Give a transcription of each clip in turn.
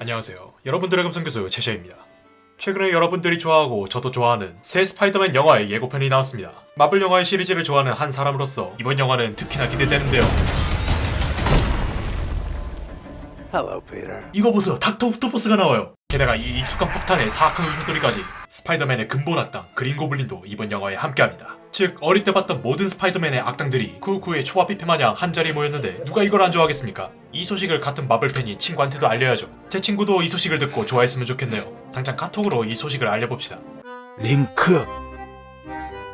안녕하세요. 여러분들의 감성교수 제샤입니다. 최근에 여러분들이 좋아하고 저도 좋아하는 새 스파이더맨 영화의 예고편이 나왔습니다. 마블 영화의 시리즈를 좋아하는 한 사람으로서 이번 영화는 특히나 기대되는데요. Hello, Peter. 이거 보세요. 닥터 옥토퍼스가 나와요. 게다가 이 익숙한 폭탄의 사악한 웃음소리까지 스파이더맨의 근본 악당 그린 고블린도 이번 영화에 함께합니다. 즉 어릴 때 봤던 모든 스파이더맨의 악당들이 쿠우쿠우 초밥 뷔페 마냥 한자리에 모였는데 누가 이걸 안 좋아하겠습니까? 이 소식을 같은 마블 팬인 친구한테도 알려야죠. 제 친구도 이 소식을 듣고 좋아했으면 좋겠네요. 당장 카톡으로 이 소식을 알려봅시다. 링크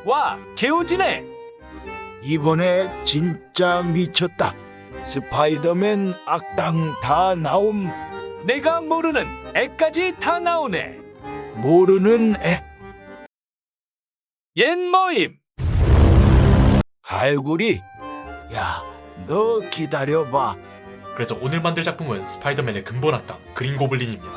와, 개우지네. 이번에 진짜 미쳤다. 스파이더맨 악당 다 나옴 내가 모르는 애까지 다 나오네. 모르는 애 옛 모임. 갈구리 야 너 기다려봐 그래서 오늘 만들 작품은 스파이더맨의 근본 악당 그린 고블린입니다.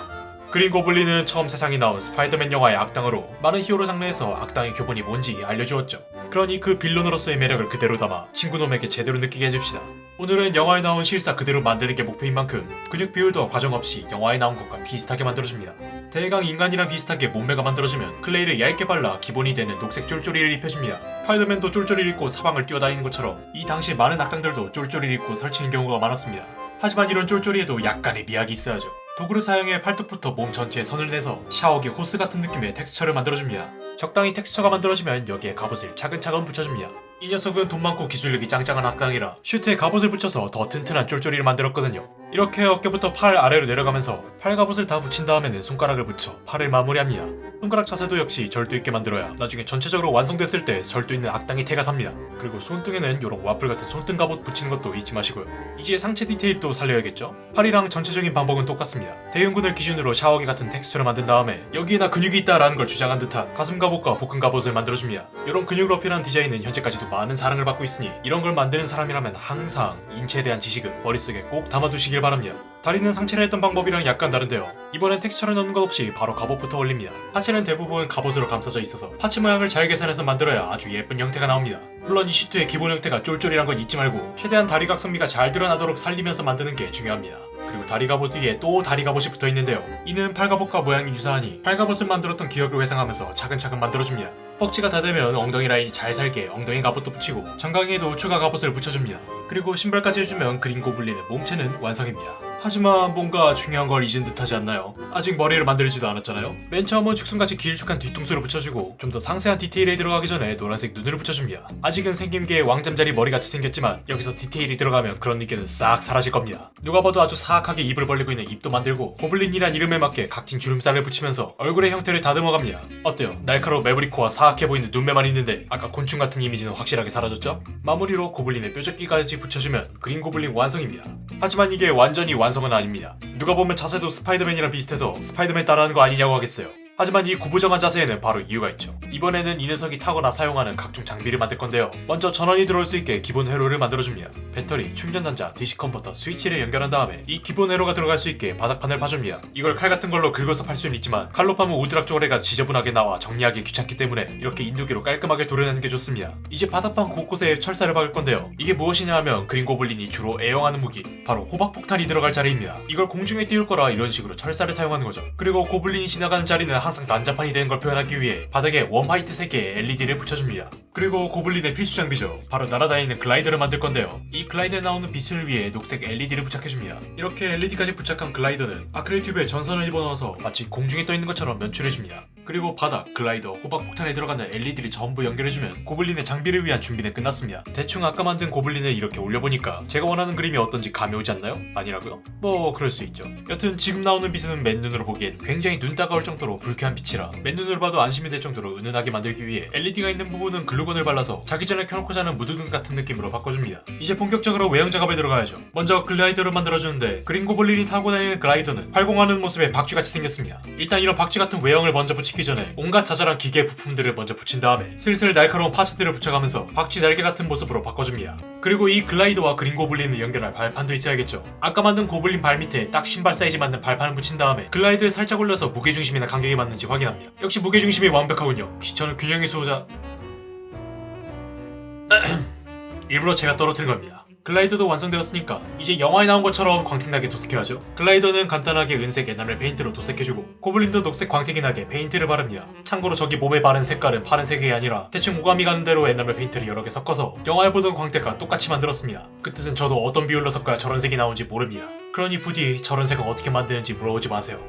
그린 고블린은 처음 세상에 나온 스파이더맨 영화의 악당으로 많은 히어로 장르에서 악당의 교본이 뭔지 알려주었죠. 그러니 그 빌런으로서의 매력을 그대로 담아 친구놈에게 제대로 느끼게 해줍시다. 오늘은 영화에 나온 실사 그대로 만드는 게 목표인 만큼 근육 비율도 과장 없이 영화에 나온 것과 비슷하게 만들어줍니다. 대강 인간이랑 비슷하게 몸매가 만들어지면 클레이를 얇게 발라 기본이 되는 녹색 쫄쫄이를 입혀줍니다. 스파이더맨도 쫄쫄이를 입고 사방을 뛰어다니는 것처럼 이 당시 많은 악당들도 쫄쫄이를 입고 설치는 경우가 많았습니다. 하지만 이런 쫄쫄이에도 약간의 미학이 있어야죠. 도구를 사용해 팔뚝부터 몸 전체에 선을 내서 샤워기 호스 같은 느낌의 텍스처를 만들어줍니다. 적당히 텍스처가 만들어지면 여기에 갑옷을 차근차근 붙여줍니다. 이 녀석은 돈 많고 기술력이 짱짱한 악당이라 슈트에 갑옷을 붙여서 더 튼튼한 쫄쫄이를 만들었거든요. 이렇게 어깨부터 팔 아래로 내려가면서 팔 갑옷을 다 붙인 다음에는 손가락을 붙여 팔을 마무리합니다. 손가락 자세도 역시 절도 있게 만들어야 나중에 전체적으로 완성됐을 때 절도 있는 악당의 태가 삽니다. 그리고 손등에는 이런 와플 같은 손등 갑옷 붙이는 것도 잊지 마시고요. 이제 상체 디테일도 살려야겠죠? 팔이랑 전체적인 방법은 똑같습니다. 대흉근을 기준으로 샤워기 같은 텍스처를 만든 다음에 여기에 나 근육이 있다라는 걸 주장한 듯한 가슴 갑옷과 복근 갑옷을 만들어줍니다. 이런 근육을 어필한 디자인은 현재까지도 많은 사랑을 받고 있으니 이런 걸 만드는 사람이라면 항상 인체에 대한 지식을 머릿속에 꼭 담아두시길 바랍니다. 다리는 상체를 했던 방법이랑 약간 다른데요. 이번엔 텍스처를 넣는 것 없이 바로 갑옷부터 올립니다. 하체는 대부분 갑옷으로 감싸져 있어서 parts 모양을 잘 계산해서 만들어야 아주 예쁜 형태가 나옵니다. 물론 이 슈트의 기본 형태가 쫄쫄이란 건 잊지 말고 최대한 다리 각선미가 잘 드러나도록 살리면서 만드는 게 중요합니다. 그리고 다리 갑옷 뒤에 또 다리 갑옷이 붙어 있는데요. 이는 팔 갑옷과 모양이 유사하니 팔 갑옷을 만들었던 기억을 회상하면서 차근차근 만들어줍니다. 뻑지가 다 되면 엉덩이 라인이 잘 살게 엉덩이 갑옷도 붙이고 정강이에도 추가 갑옷을 붙여줍니다. 그리고 신발까지 해주면 그린 고블린의 몸체는 완성입니다. 하지만 뭔가 중요한 걸 잊은 듯 하지 않나요? 아직 머리를 만들지도 않았잖아요? 맨 처음은 축순같이 길쭉한 뒤통수를 붙여주고 좀 더 상세한 디테일에 들어가기 전에 노란색 눈을 붙여줍니다. 아직은 생김게 왕잠자리 머리같이 생겼지만 여기서 디테일이 들어가면 그런 느낌은 싹 사라질 겁니다. 누가 봐도 아주 사악하게 입을 벌리고 있는 입도 만들고 고블린이란 이름에 맞게 각진 주름살을 붙이면서 얼굴의 형태를 다듬어갑니다. 어때요? 날카로운 매브리코와 사악해 보이는 눈매만 있는데 아까 곤충 같은 이미지는 확실하게 사라졌죠? 마무리로 고블린의 뾰족귀까지 붙여주면 그린 고블린 완성입니다. 하지만 이게 완전히 완성은 아닙니다. 누가 보면 자세도 스파이더맨이랑 비슷해서 스파이더맨 따라하는 거 아니냐고 하겠어요. 하지만 이 구부정한 자세에는 바로 이유가 있죠. 이번에는 이 녀석이 타거나 사용하는 각종 장비를 만들 건데요. 먼저 전원이 들어올 수 있게 기본 회로를 만들어줍니다. 배터리, 충전단자, DC 컨버터, 스위치를 연결한 다음에 이 기본 회로가 들어갈 수 있게 바닥판을 파줍니다. 이걸 칼 같은 걸로 긁어서 팔 수는 있지만 칼로 파면 우드락 쪼가리가 지저분하게 나와 정리하기 귀찮기 때문에 이렇게 인두기로 깔끔하게 도려내는 게 좋습니다. 이제 바닥판 곳곳에 철사를 박을 건데요. 이게 무엇이냐 하면 그린 고블린이 주로 애용하는 무기 바로 호박폭탄이 들어갈 자리입니다. 이걸 공중에 띄울 거라 이런 식으로 철사를 사용하는 거죠. 그리고 고블린이 지나가는 자리는 항상 난장판이 되는 걸 표현하기 위해 바닥에 웜 화이트 3개의 LED를 붙여줍니다. 그리고 고블린의 필수 장비죠. 바로 날아다니는 글라이더를 만들 건데요. 이 글라이더에 나오는 빛을 위해 녹색 LED를 부착해줍니다. 이렇게 LED까지 부착한 글라이더는 아크릴 튜브에 전선을 집어넣어서 마치 공중에 떠있는 것처럼 연출해줍니다. 그리고 바닥, 글라이더, 호박 폭탄에 들어가는 LED를 전부 연결해주면 고블린의 장비를 위한 준비는 끝났습니다. 대충 아까 만든 고블린을 이렇게 올려보니까 제가 원하는 그림이 어떤지 감이 오지 않나요? 아니라고요? 뭐 그럴 수 있죠. 여튼 지금 나오는 빛은 맨눈으로 보기엔 굉장히 눈 따가울 정도로 불쾌한 빛이라 맨눈으로 봐도 안심이 될 정도로 은은하게 만들기 위해 LED가 있는 부분은 글루건을 발라서 자기 전에 켜놓고 자는 무드등 같은 느낌으로 바꿔줍니다. 이제 본격적으로 외형 작업에 들어가야죠. 먼저 글라이더를 만들어주는데 그린 고블린이 타고 다니는 글라이더는 활공하는 모습에 박쥐같이 생겼습니다. 일단 이런 박쥐 같은 외형을 먼저 붙이기 전에 온갖 자잘한 기계 부품들을 먼저 붙인 다음에 슬슬 날카로운 parts들을 붙여가면서 박쥐 날개 같은 모습으로 바꿔줍니다. 그리고 이 글라이더와 그린 고블린을 연결할 발판도 있어야겠죠. 아까 만든 고블린 발 밑에 딱 신발 사이즈 맞는 발판을 붙인 다음에 글라이더에 살짝 올려서 무게중심이나 간격이 맞는지 확인합니다. 역시 무게중심이 완벽하군요. 저는 균형의 수호자... 일부러 제가 떨어뜨린 겁니다. 글라이더도 완성되었으니까 이제 영화에 나온 것처럼 광택나게 도색해야죠. 글라이더는 간단하게 은색 에나멜 페인트로 도색해주고 고블린도 녹색 광택이 나게 페인트를 바릅니다. 참고로 저기 몸에 바른 색깔은 파란색이 아니라 대충 오감이 가는 대로 에나멜 페인트를 여러 개 섞어서 영화에 보던 광택과 똑같이 만들었습니다. 그 뜻은 저도 어떤 비율로 섞어야 저런 색이 나오는지 모릅니다. 그러니 부디 저런 색은 어떻게 만드는지 물어보지 마세요.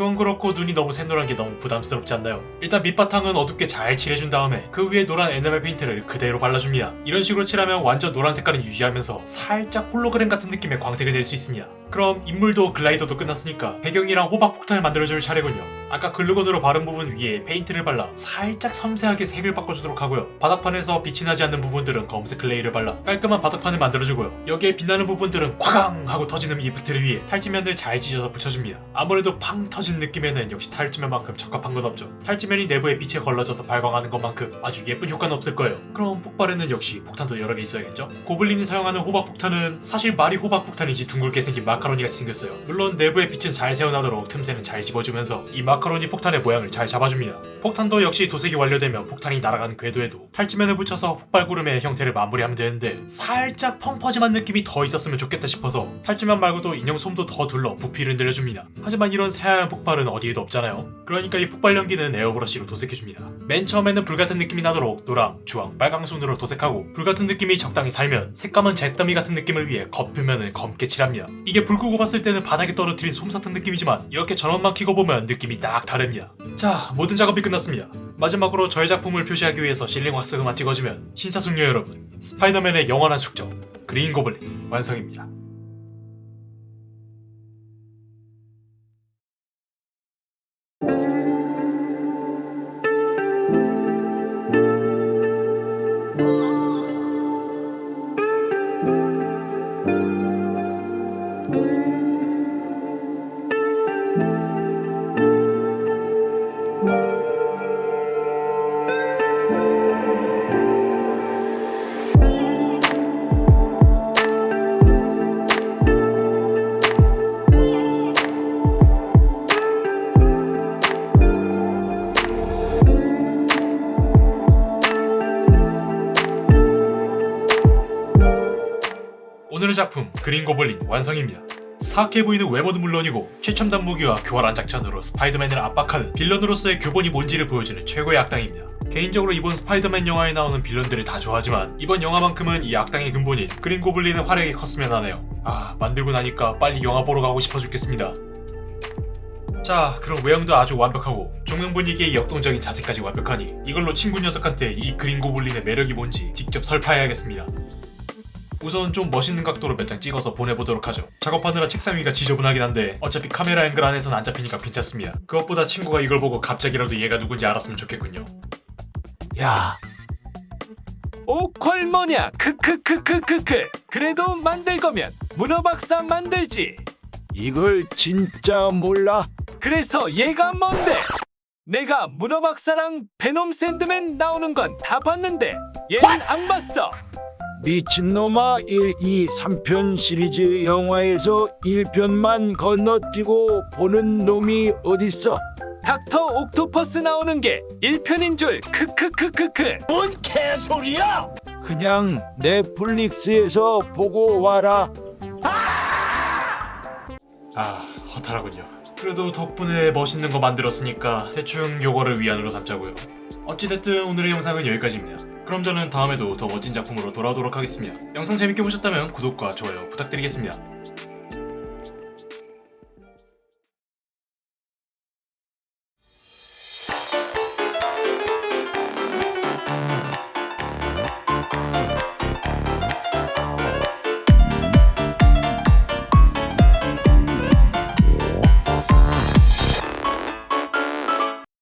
그건 그렇고 눈이 너무 샛노란 게 너무 부담스럽지 않나요? 일단 밑바탕은 어둡게 잘 칠해준 다음에 그 위에 노란 에나멜 페인트를 그대로 발라줍니다. 이런 식으로 칠하면 완전 노란 색깔은 유지하면서 살짝 홀로그램 같은 느낌의 광택을 낼 수 있습니다. 그럼 인물도 글라이더도 끝났으니까 배경이랑 호박 폭탄을 만들어줄 차례군요. 아까 글루건으로 바른 부분 위에 페인트를 발라 살짝 섬세하게 색을 바꿔주도록 하고요. 바닥판에서 빛이 나지 않는 부분들은 검은색 clay를 발라 깔끔한 바닥판을 만들어주고요. 여기에 빛나는 부분들은 꽝 하고 터지는 effect를 위해 탈지면을 잘 찢어서 붙여줍니다. 아무래도 팡 터진 느낌에는 역시 탈지면만큼 적합한 건 없죠. 탈지면이 내부에 빛에 걸러져서 발광하는 것만큼 아주 예쁜 효과는 없을 거예요. 그럼 폭발에는 역시 폭탄도 여러 개 있어야겠죠? 고블린이 사용하는 호박 폭탄은 사실 말이 호박 폭탄이지 둥글게 생긴 마카로니 같이 생겼어요. 물론 내부의 빛은 잘 새어나도록 틈새는 잘 집어주면서 이 마카로니 폭탄의 모양을 잘 잡아줍니다. 폭탄도 역시 도색이 완료되면 폭탄이 날아간 궤도에도 탈지면을 붙여서 폭발구름의 형태를 마무리하면 되는데 살짝 펑퍼짐한 느낌이 더 있었으면 좋겠다 싶어서 탈지면 말고도 인형 솜도 더 둘러 부피를 늘려줍니다. 하지만 이런 새하얀 폭발은 어디에도 없잖아요. 그러니까 이 폭발 연기는 에어브러쉬로 도색해줍니다. 맨 처음에는 불같은 느낌이 나도록 노랑, 주황, 빨강 순으로 도색하고 불같은 느낌이 적당히 살면 색감은 잿더미 같은 느낌을 위해 겉표면을 검게 칠합니다. 이게 불 끄고 봤을 때는 바닥에 떨어뜨린 솜사탕 느낌이지만 이렇게 전원만 켜고 보면 느낌이 딱 다릅니다. 자, 모든 작업이 끝났습니다. 마지막으로 저의 작품을 표시하기 위해서 실링 왁스만 찍어주면 신사숙녀 여러분, 스파이더맨의 영원한 숙적 그린 고블린 완성입니다. 작품 그린 고블린 완성입니다. 사악해 보이는 외모도 물론이고 최첨단 무기와 교활한 작전으로 스파이더맨을 압박하는 빌런으로서의 교본이 뭔지를 보여주는 최고의 악당입니다. 개인적으로 이번 스파이더맨 영화에 나오는 빌런들을 다 좋아하지만 이번 영화만큼은 이 악당의 근본인 그린 고블린의 활약이 컸으면 하네요. 아 만들고 나니까 빨리 영화 보러 가고 싶어 죽겠습니다. 자 그럼 외형도 아주 완벽하고 조명 분위기의 역동적인 자세까지 완벽하니 이걸로 친구 녀석한테 이 그린 고블린의 매력이 뭔지 직접 설파해야겠습니다. 우선 좀 멋있는 각도로 몇 장 찍어서 보내보도록 하죠. 작업하느라 책상 위가 지저분하긴 한데 어차피 카메라 앵글 안에선 안 잡히니까 괜찮습니다. 그것보다 친구가 이걸 보고 갑자기라도 얘가 누군지 알았으면 좋겠군요. 야, 오퀄 뭐냐 크크크크크크 그래도 만들 거면 문어박사 만들지 이걸 진짜 몰라? 그래서 얘가 뭔데 내가 문어박사랑 베놈 샌드맨 나오는 건 다 봤는데 얘는 안 봤어 미친놈아 1, 2, 3편 시리즈 영화에서 1편만 건너뛰고 보는 놈이 어딨어? 닥터 옥토퍼스 나오는 게 1편인 줄 크크크크크 그냥 넷플릭스에서 보고 와라. 아 허탈하군요. 그래도 덕분에 멋있는 거 만들었으니까 대충 요거를 위안으로 삼자고요. 어찌됐든 오늘의 영상은 여기까지입니다. 그럼 저는 다음에도 더 멋진 작품으로 돌아오도록 하겠습니다. 영상 재밌게 보셨다면 구독과 좋아요 부탁드리겠습니다.